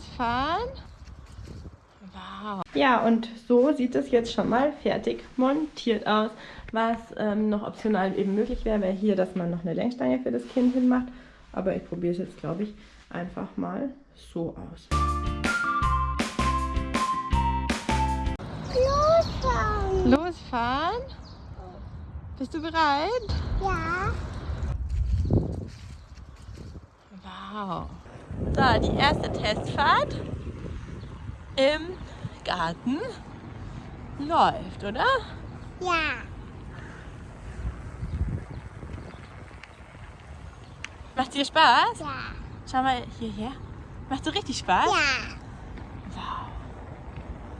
Losfahren. Wow. Ja, und so sieht es jetzt schon mal fertig montiert aus. Was ähm, noch optional eben möglich wäre, wäre hier, dass man noch eine Lenkstange für das Kind hinmacht. Aber ich probiere es jetzt, glaube ich, einfach mal so aus. Losfahren. Losfahren? Bist du bereit? Ja. Wow. So, die erste Testfahrt im Garten läuft, oder? Ja. Macht dir Spaß? Ja. Schau mal hierher. Macht so richtig Spaß? Ja.